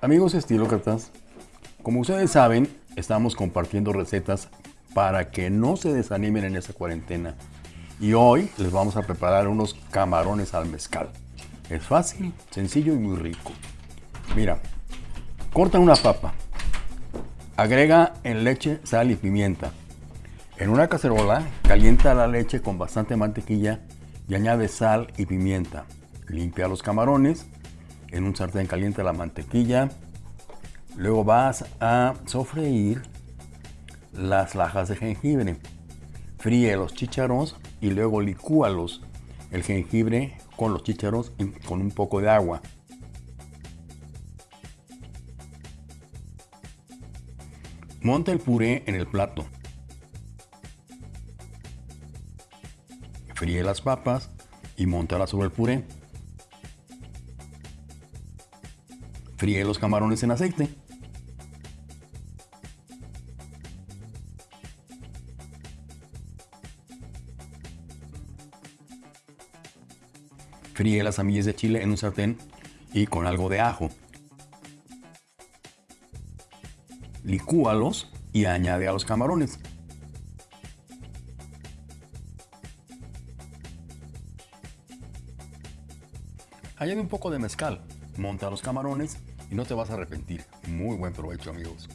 Amigos estilócratas, como ustedes saben, estamos compartiendo recetas para que no se desanimen en esta cuarentena. Y hoy les vamos a preparar unos camarones al mezcal. Es fácil, sencillo y muy rico. Mira, corta una papa. Agrega en leche, sal y pimienta. En una cacerola, calienta la leche con bastante mantequilla y añade sal y pimienta. Limpia los camarones en un sartén caliente la mantequilla. Luego vas a sofreír las lajas de jengibre. Fríe los chícharos y luego licúalos. El jengibre con los chícharos y con un poco de agua. Monta el puré en el plato. Fríe las papas y montalas sobre el puré. Fríe los camarones en aceite. Fríe las semillas de chile en un sartén y con algo de ajo. Licúalos y añade a los camarones. Añade un poco de mezcal, monta los camarones y no te vas a arrepentir. Muy buen provecho amigos.